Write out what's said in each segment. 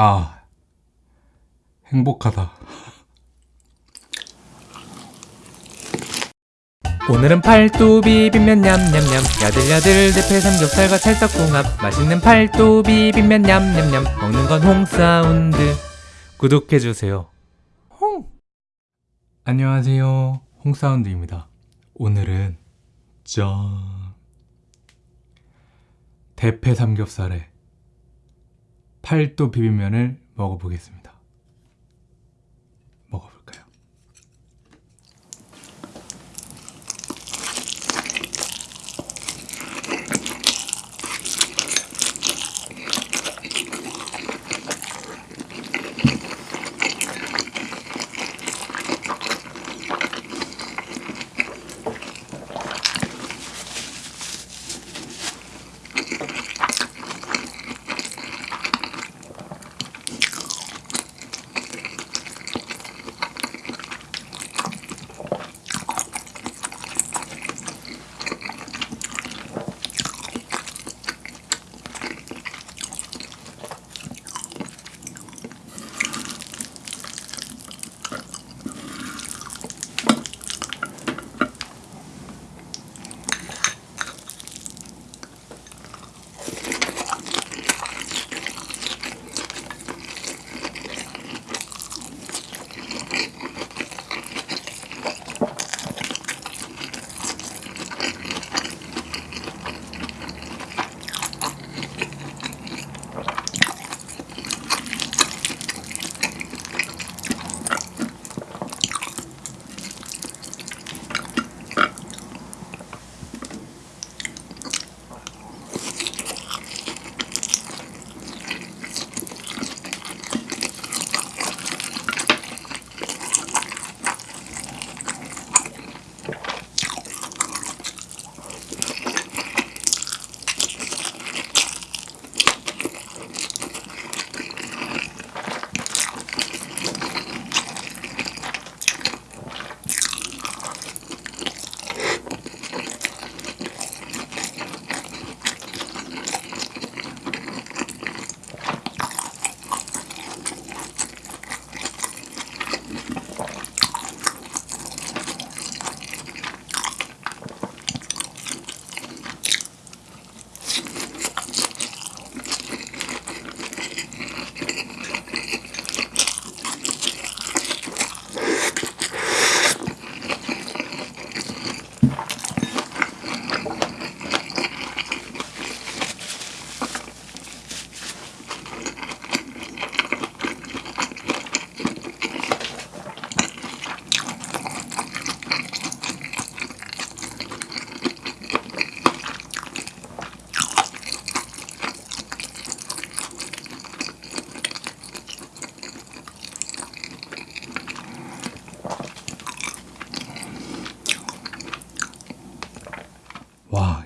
아 행복하다. 오늘은 팔도 비빔면 냠냠냠. 야들야들 대패 삼겹살과 찰떡궁합. 맛있는 팔도 비빔면 냠냠냠. 먹는 건 홍사운드. 구독해주세요. 홍! 안녕하세요. 홍사운드입니다. 오늘은 짠. 대패 삼겹살에 팔도 비빔면을 먹어보겠습니다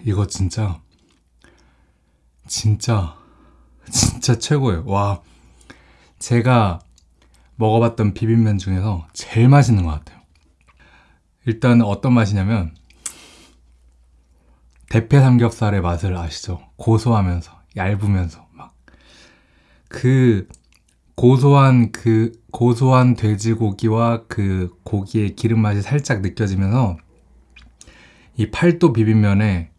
이거 진짜 진짜 진짜 최고예요. 와 제가 먹어봤던 비빔면 중에서 제일 맛있는 것 같아요. 일단 어떤 맛이냐면 대패 삼겹살의 맛을 아시죠? 고소하면서 얇으면서 막. 그 고소한 그 고소한 돼지고기와 그 고기의 기름 맛이 살짝 느껴지면서 이 팔도 비빔면에 이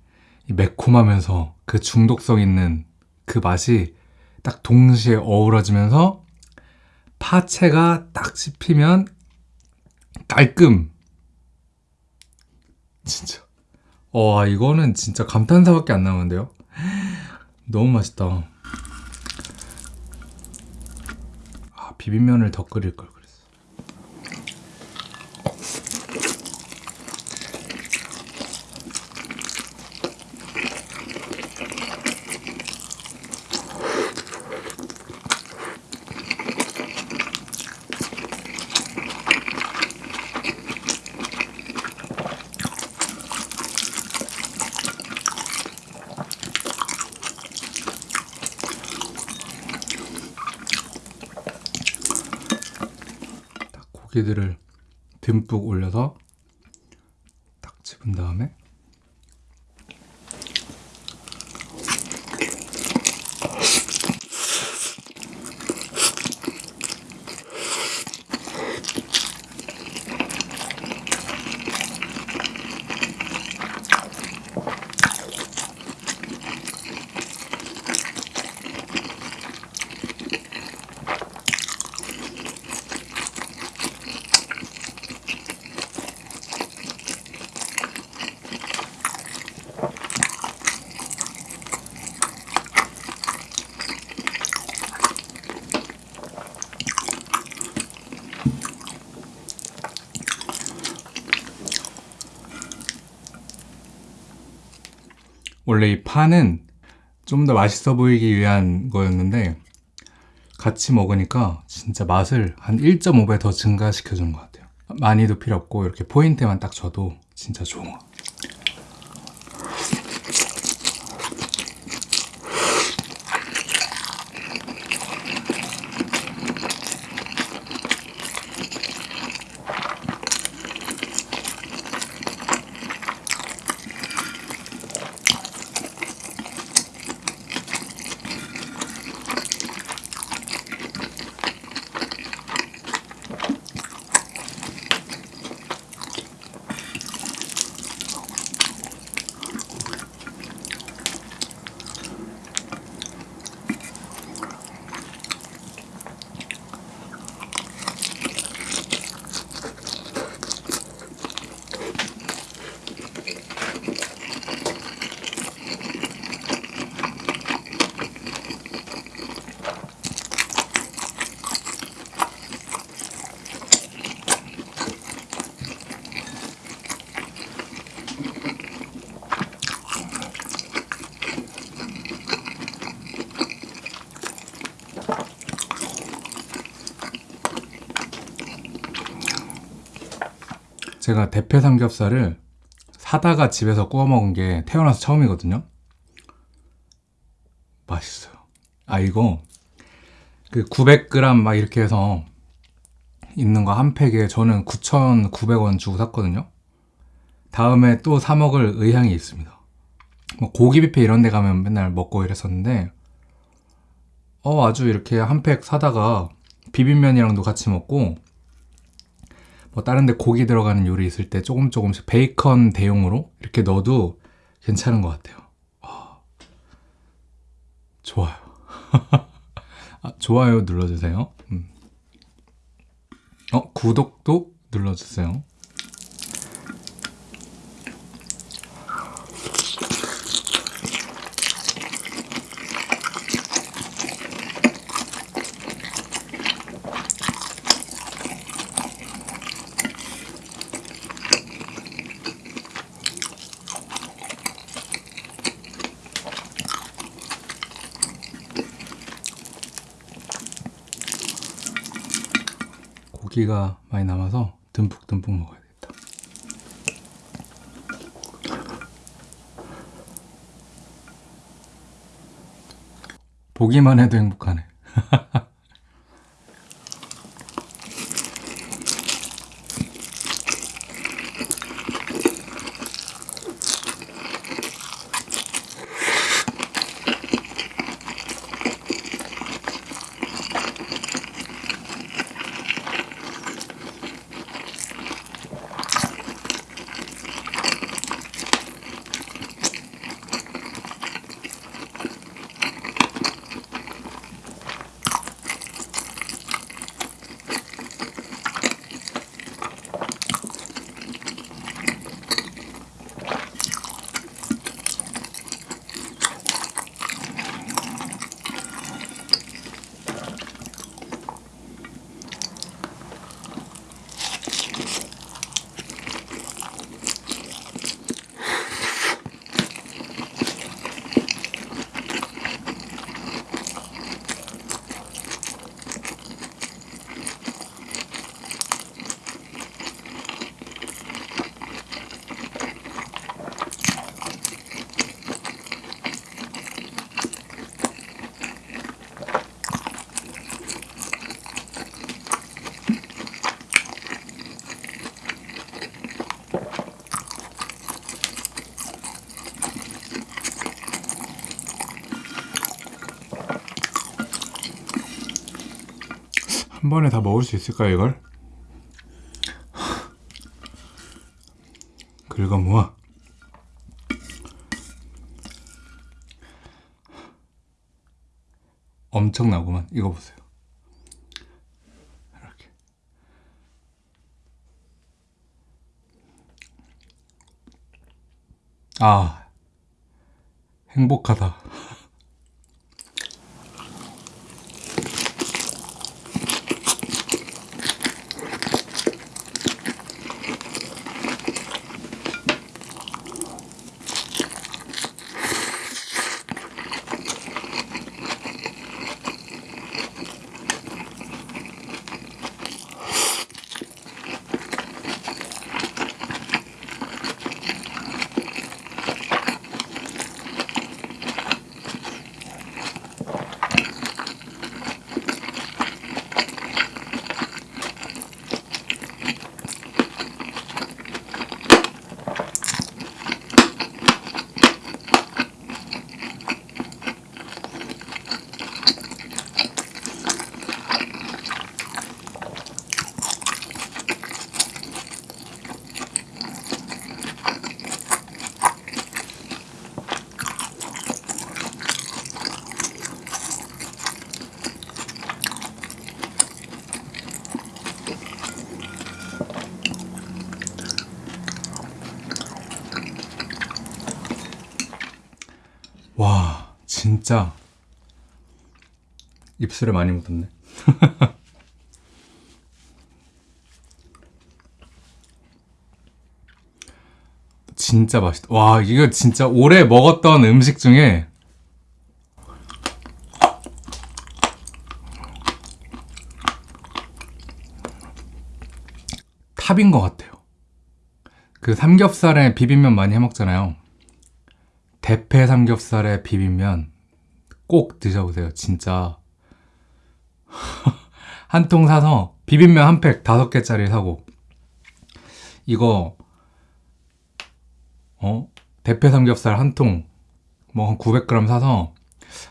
매콤하면서 그 중독성 있는 그 맛이 딱 동시에 어우러지면서 파채가 딱 씹히면 깔끔. 진짜. 와 이거는 진짜 감탄사밖에 안 나오는데요? 너무 맛있다. 아 비빔면을 더 끓일 걸 그랬어 딱 고기들을 듬뿍 올려서 딱 집은 다음에 원래 이 파는 좀 더 맛있어 보이기 위한 거였는데 같이 먹으니까 진짜 맛을 한 1.5배 더 증가시켜 주는 것 같아요. 많이도 필요 없고 이렇게 포인트만 딱 줘도 진짜 좋아. 제가 대패 삼겹살을 사다가 집에서 구워 먹은 게 태어나서 처음이거든요. 맛있어요. 아 이거 그 900g 막 이렇게 해서 있는 거 한 팩에 저는 9,900원 주고 샀거든요. 다음에 또 사 먹을 의향이 있습니다. 뭐 고기 뷔페 이런 데 가면 맨날 먹고 이랬었는데 어 아주 이렇게 한 팩 사다가 비빔면이랑도 같이 먹고 뭐 다른 데 고기 들어가는 요리 있을 때 조금 조금씩 베이컨 대용으로 이렇게 넣어도 괜찮은 것 같아요. 아, 좋아요. 아, 좋아요 눌러주세요. 음. 어, 구독도 눌러주세요. 고기가 많이 남아서 듬뿍듬뿍 먹어야겠다. 보기만 해도 행복하네. 한 번에 다 먹을 수 있을까 이걸? 긁어 모아. 엄청나구만. 이거 보세요. 이렇게. 아, 행복하다. 와, 진짜 입술에 많이 묻었네. 진짜 맛있다. 와, 이거 진짜 올해 먹었던 음식 중에 탑인 것 같아요. 그 삼겹살에 비빔면 많이 해 먹잖아요. 대패 삼겹살에 비빔면 꼭 드셔보세요. 진짜 한 통 사서 비빔면 한 팩 다섯 개짜리 사고 이거 어 대패 삼겹살 한 통 뭐 한 900g 사서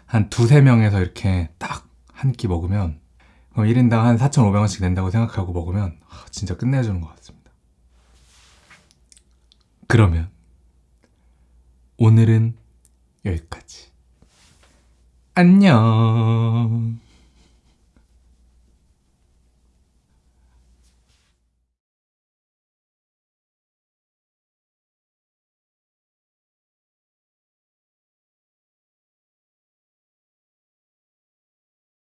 한 두세 명에서 이렇게 딱 한 끼 먹으면 그럼 1인당 한 4,500원씩 낸다고 생각하고 먹으면 아, 진짜 끝내주는 것 같습니다. 그러면 오늘은 여기까지. 안녕.